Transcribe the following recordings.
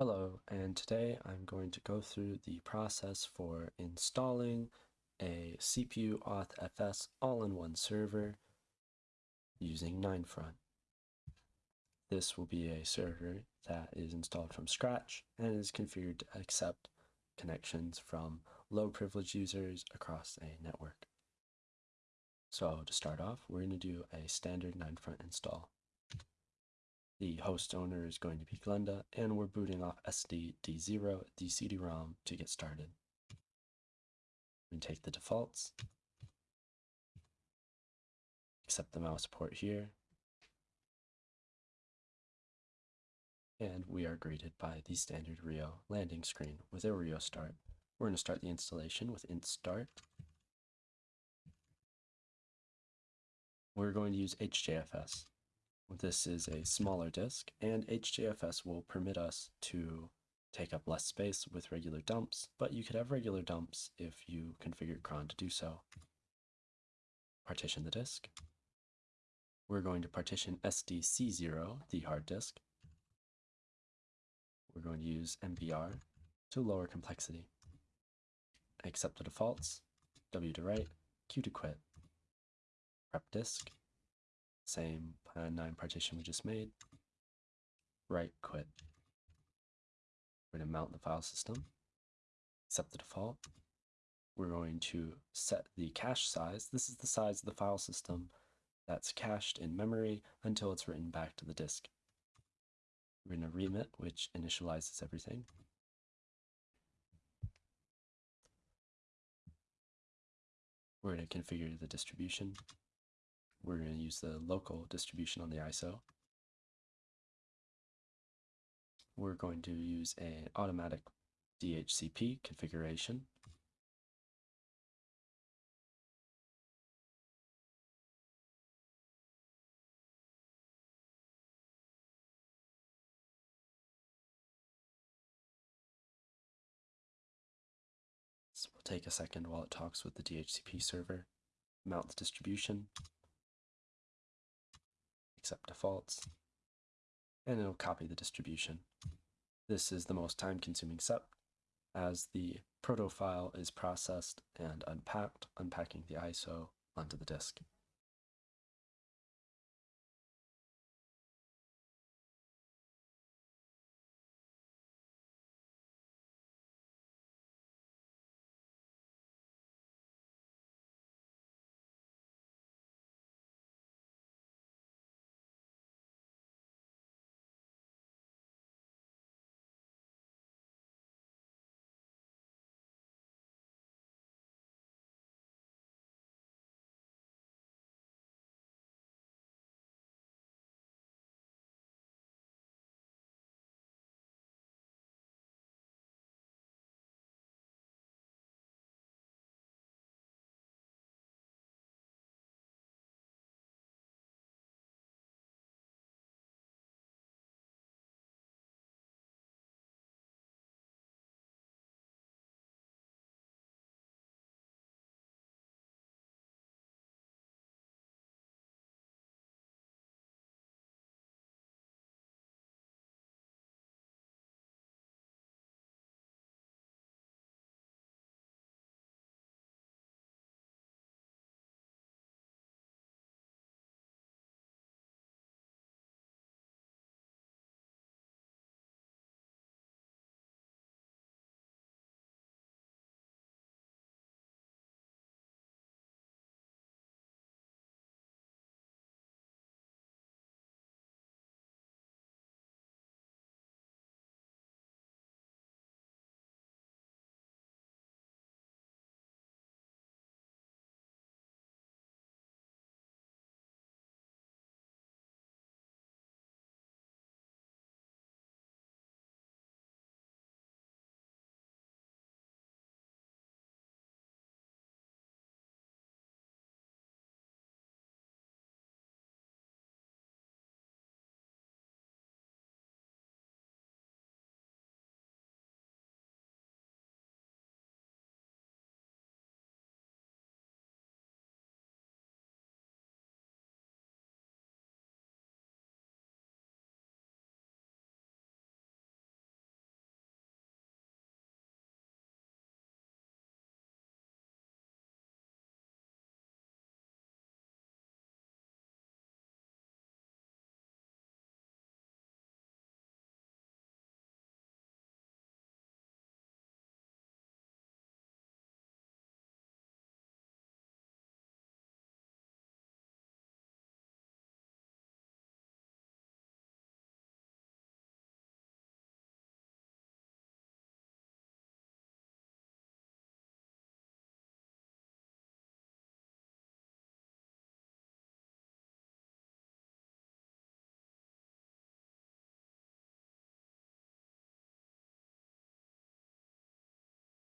Hello, and today I'm going to go through the process for installing a CPU Auth FS all-in-one server using 9front. This will be a server that is installed from scratch and is configured to accept connections from low privileged users across a network. So to start off, we're going to do a standard 9front install. The host owner is going to be Glenda, and we're booting off SDD0, the CD-ROM, to get started. We take the defaults, accept the mouse port here, and we are greeted by the standard Rio landing screen with a Rio start. We're going to start the installation with int start. We're going to use HJFS. This is a smaller disk, and HJFS will permit us to take up less space with regular dumps, but you could have regular dumps if you configure cron to do so. Partition the disk. We're going to partition SDC0, the hard disk. We're going to use MBR to lower complexity. Accept the defaults, W to write, Q to quit. Prep disk, same uh, 9 partition we just made. Write quit. We're going to mount the file system, accept the default. We're going to set the cache size. This is the size of the file system that's cached in memory until it's written back to the disk. We're going to remit, which initializes everything. We're going to configure the distribution we're going to use the local distribution on the ISO. We're going to use an automatic DHCP configuration. So we'll take a second while it talks with the DHCP server, mount the distribution, accept defaults, and it'll copy the distribution. This is the most time-consuming step as the proto file is processed and unpacked, unpacking the ISO onto the disk.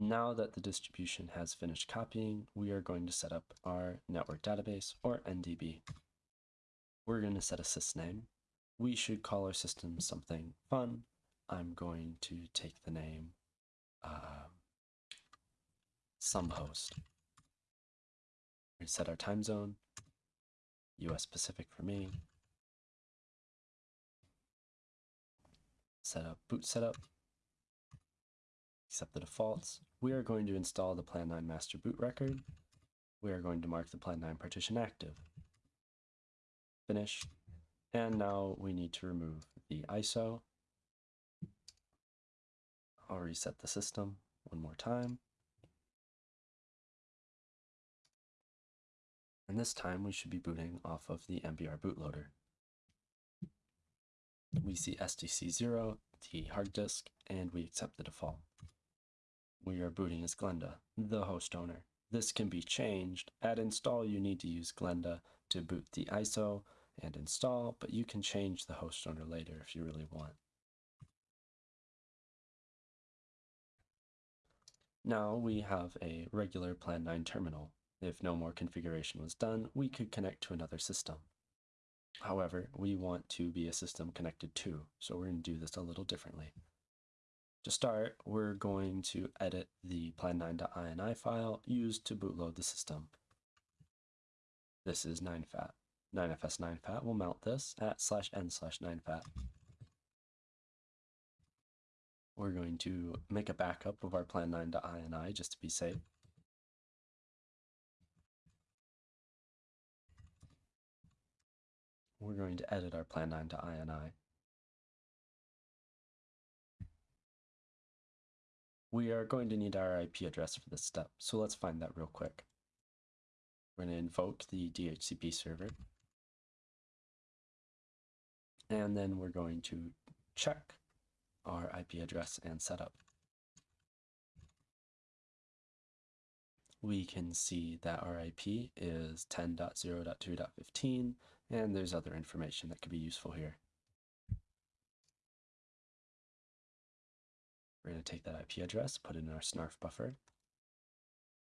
Now that the distribution has finished copying, we are going to set up our network database or NDB. We're going to set a sysname. We should call our system something fun. I'm going to take the name uh, some host. We set our time zone, US Pacific for me. Set up boot setup, accept the defaults. We are going to install the Plan 9 master boot record. We are going to mark the Plan 9 partition active. Finish. And now we need to remove the ISO. I'll reset the system one more time. And this time we should be booting off of the MBR bootloader. We see SDC0, the hard disk, and we accept the default. We are booting as Glenda, the host owner. This can be changed. At install, you need to use Glenda to boot the ISO and install, but you can change the host owner later if you really want. Now we have a regular Plan 9 terminal. If no more configuration was done, we could connect to another system. However, we want to be a system connected to, so we're going to do this a little differently. To start, we're going to edit the plan9.ini file used to bootload the system. This is 9fat. 9fs9fat will mount this at slash n slash 9fat. We're going to make a backup of our plan9.ini just to be safe. We're going to edit our plan9.ini. We are going to need our IP address for this step, so let's find that real quick. We're going to invoke the DHCP server. And then we're going to check our IP address and setup. We can see that our IP is 10.0.2.15, and there's other information that could be useful here. We're going to take that IP address, put it in our snarf buffer,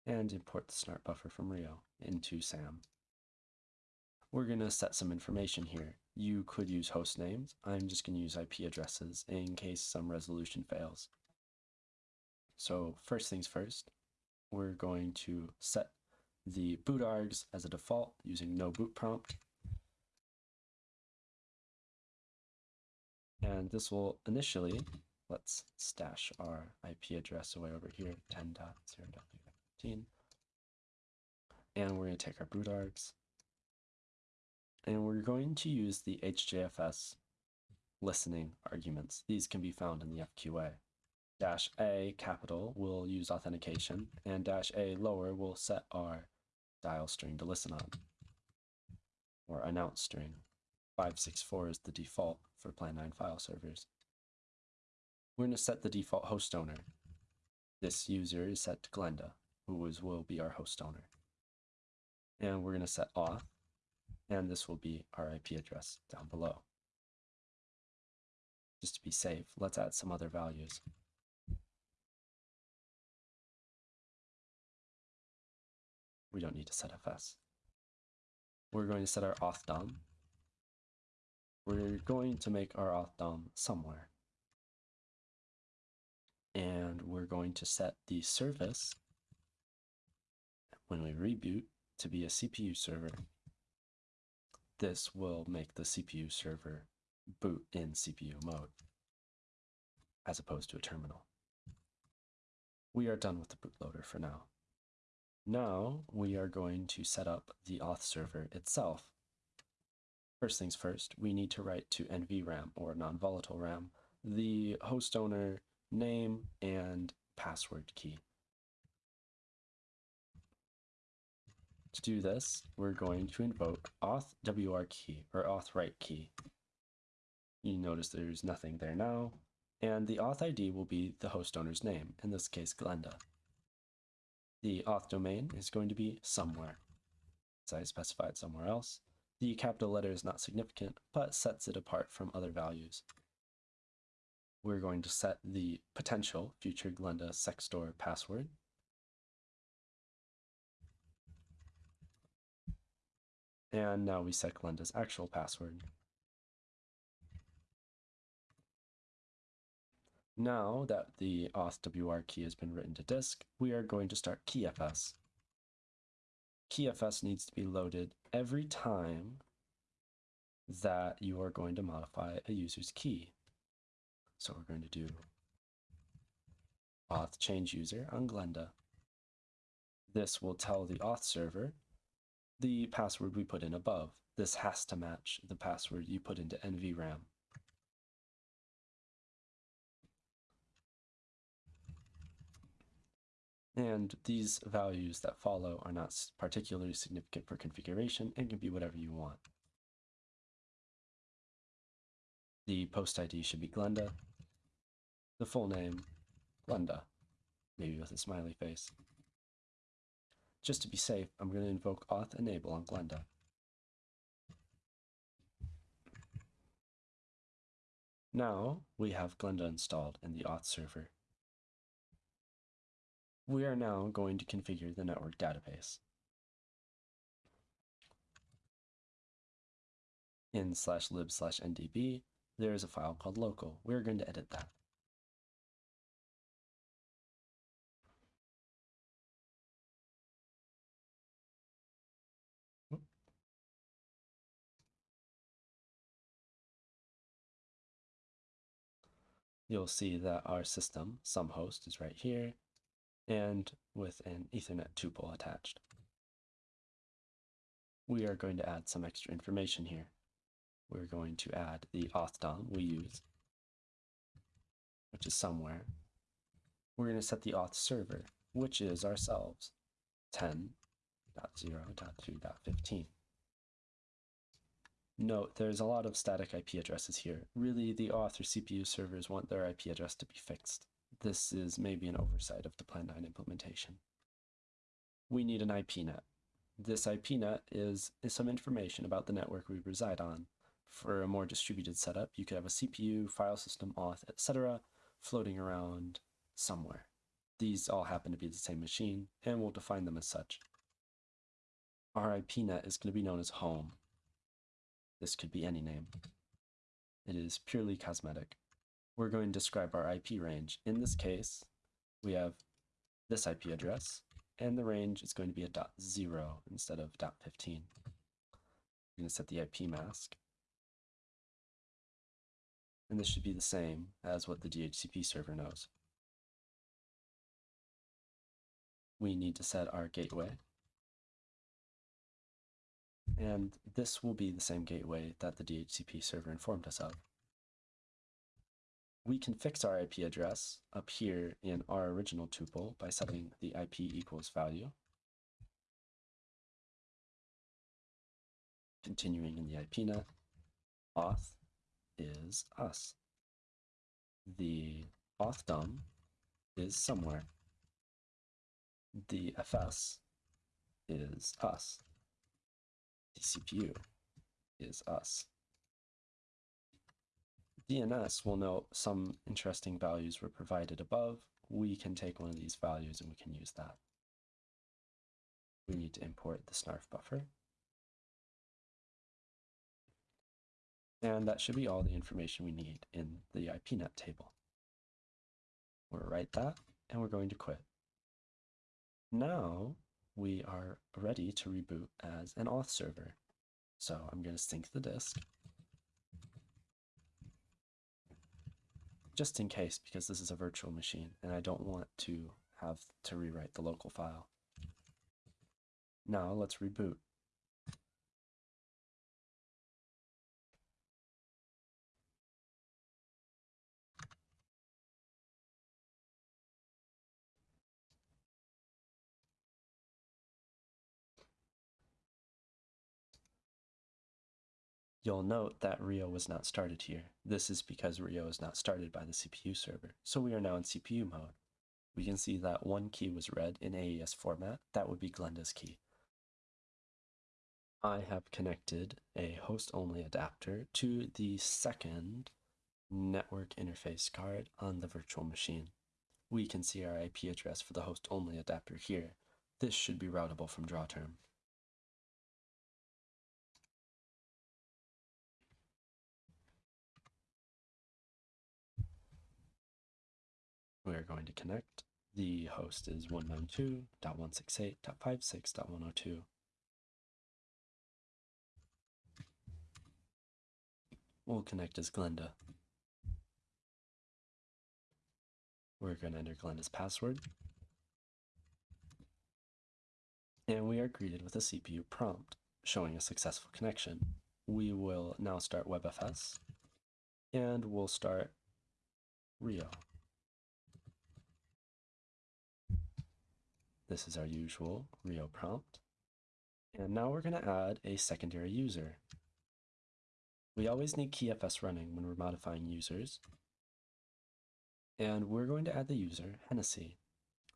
and import the snarf buffer from Rio into SAM. We're going to set some information here. You could use host names. I'm just going to use IP addresses in case some resolution fails. So first things first, we're going to set the boot args as a default using no boot prompt. And this will initially, let's stash our IP address away over here, 10.0.15. And we're going to take our boot args and we're going to use the HJFS listening arguments. These can be found in the FQA. Dash A capital will use authentication, and dash A lower will set our dial string to listen on, or announce string. 564 is the default for Plan 9 file servers. We're going to set the default host owner. This user is set to Glenda, who is, will be our host owner. And we're going to set auth and this will be our IP address down below. Just to be safe, let's add some other values. We don't need to set FS. We're going to set our auth DOM. We're going to make our auth DOM somewhere. And we're going to set the service when we reboot to be a CPU server this will make the CPU server boot in CPU mode, as opposed to a terminal. We are done with the bootloader for now. Now we are going to set up the auth server itself. First things first, we need to write to NVRAM or non-volatile RAM the host owner name and password key. To do this, we're going to invoke auth wr key or auth write key. You notice there's nothing there now, and the auth ID will be the host owner's name, in this case Glenda. The auth domain is going to be somewhere, as I specified somewhere else. The capital letter is not significant, but sets it apart from other values. We're going to set the potential future Glenda secstore password. And now we set Glenda's actual password. Now that the authwr key has been written to disk, we are going to start keyfs. Keyfs needs to be loaded every time that you are going to modify a user's key. So we're going to do auth change user on Glenda. This will tell the auth server the password we put in above. This has to match the password you put into NVRAM. And these values that follow are not particularly significant for configuration and can be whatever you want. The post ID should be Glenda. The full name, Glenda, maybe with a smiley face. Just to be safe, I'm going to invoke auth enable on Glenda. Now we have Glenda installed in the auth server. We are now going to configure the network database. In slash lib slash ndb, there is a file called local. We're going to edit that. You'll see that our system, some host, is right here, and with an Ethernet tuple attached. We are going to add some extra information here we're going to add the auth we use, which is somewhere. We're going to set the auth server, which is ourselves, 10.0.2.15. Note, there's a lot of static IP addresses here. Really, the auth or CPU servers want their IP address to be fixed. This is maybe an oversight of the Plan 9 implementation. We need an IPNet. This IPNet is, is some information about the network we reside on, for a more distributed setup, you could have a CPU, file system, auth, etc. floating around somewhere. These all happen to be the same machine, and we'll define them as such. Our IPNet is going to be known as home. This could be any name. It is purely cosmetic. We're going to describe our IP range. In this case, we have this IP address, and the range is going to be a dot zero instead of dot 15. We're going to set the IP mask and this should be the same as what the DHCP server knows. We need to set our gateway. And this will be the same gateway that the DHCP server informed us of. We can fix our IP address up here in our original tuple by setting the IP equals value. Continuing in the IPNet, auth is us. The auth DOM is somewhere. The FS is us. The CPU is us. DNS will note some interesting values were provided above. We can take one of these values and we can use that. We need to import the snarf buffer. And that should be all the information we need in the IPNet table. We'll write that, and we're going to quit. Now we are ready to reboot as an auth server. So I'm going to sync the disk. Just in case, because this is a virtual machine, and I don't want to have to rewrite the local file. Now let's reboot. You'll note that Rio was not started here. This is because Rio is not started by the CPU server, so we are now in CPU mode. We can see that one key was read in AES format, that would be Glenda's key. I have connected a host-only adapter to the second network interface card on the virtual machine. We can see our IP address for the host-only adapter here. This should be routable from DrawTerm. We are going to connect. The host is 192.168.56.102. We'll connect as Glenda. We're going to enter Glenda's password. And we are greeted with a CPU prompt showing a successful connection. We will now start WebFS and we'll start Rio. This is our usual Rio prompt. And now we're going to add a secondary user. We always need KeyFS running when we're modifying users. And we're going to add the user, Hennessy.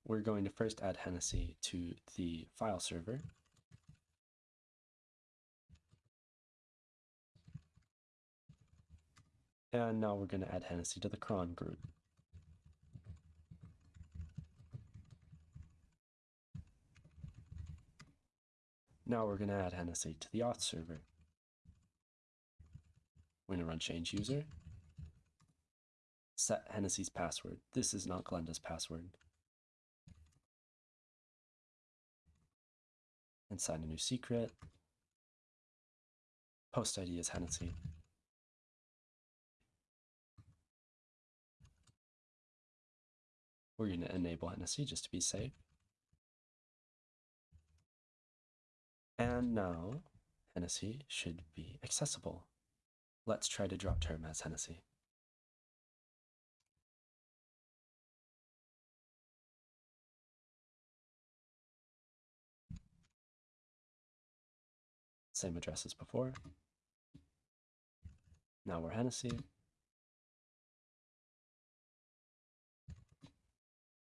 We're going to first add Hennessy to the file server. And now we're going to add Hennessy to the cron group. Now we're going to add Hennessy to the auth server. We're going to run change user. Set Hennessy's password. This is not Glenda's password. And sign a new secret. Post ID is Hennessy. We're going to enable Hennessy just to be safe. And now Hennessy should be accessible. Let's try to DrawTerm as Hennessy. Same address as before. Now we're Hennessy.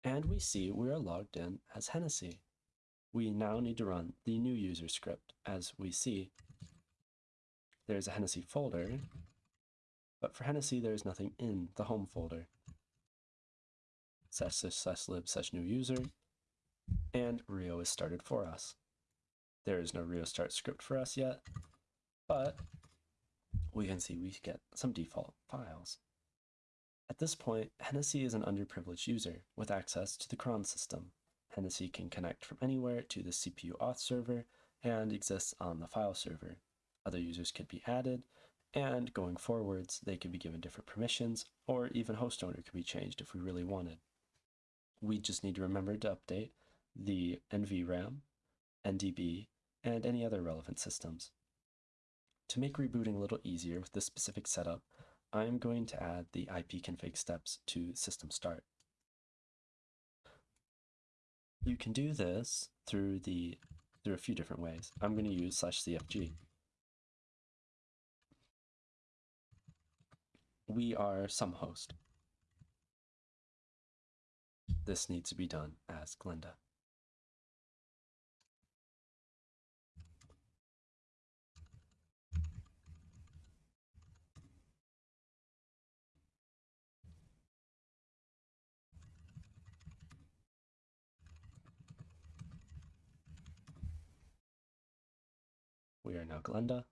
And we see we are logged in as Hennessy we now need to run the new user script. As we see, there's a Hennessy folder, but for Hennessy, there's nothing in the home folder. Slash slash lib slash new user, and Rio is started for us. There is no Rio start script for us yet, but we can see we get some default files. At this point, Hennessy is an underprivileged user with access to the cron system. Hennessy can connect from anywhere to the CPU auth server and exists on the file server. Other users could be added, and going forwards, they could be given different permissions, or even host owner could be changed if we really wanted. We just need to remember to update the NVRAM, NDB, and any other relevant systems. To make rebooting a little easier with this specific setup, I'm going to add the ipconfig steps to system start. You can do this through the through a few different ways. I'm going to use slash cfg. We are some host. This needs to be done as Glenda. We are now Glenda.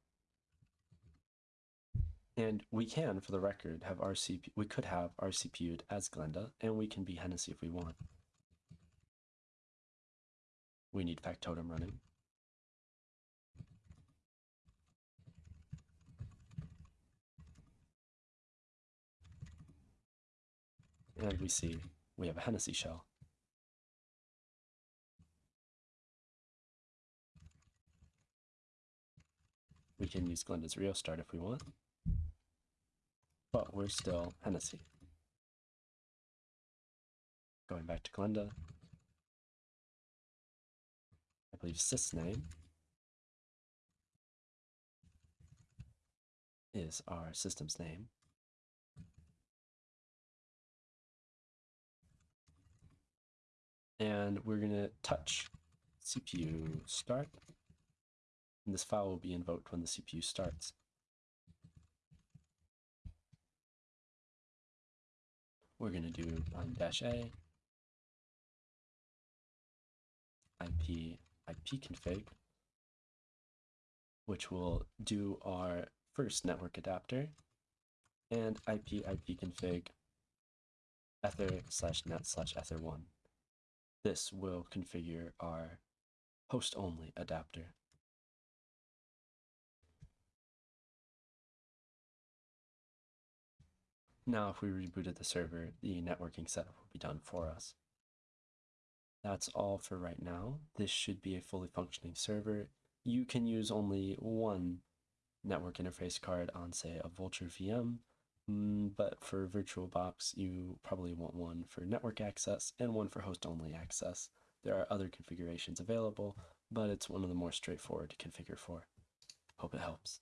And we can, for the record, have our we could have our CPU'd as Glenda, and we can be Hennessy if we want. We need factotum running. And we see we have a Hennessy shell. We can use Glenda's Rio start if we want. But we're still Hennessy. Going back to Glenda. I believe sysname is our system's name. And we're going to touch CPU start and this file will be invoked when the CPU starts. we're going to do bind dash a IP IP config, which will do our first network adapter, and IP IP config, ether slash net slash ether1. This will configure our host only adapter. Now if we rebooted the server, the networking setup will be done for us. That's all for right now. This should be a fully functioning server. You can use only one network interface card on, say, a Vultr VM, mm, but for VirtualBox, you probably want one for network access and one for host-only access. There are other configurations available, but it's one of the more straightforward to configure for. Hope it helps.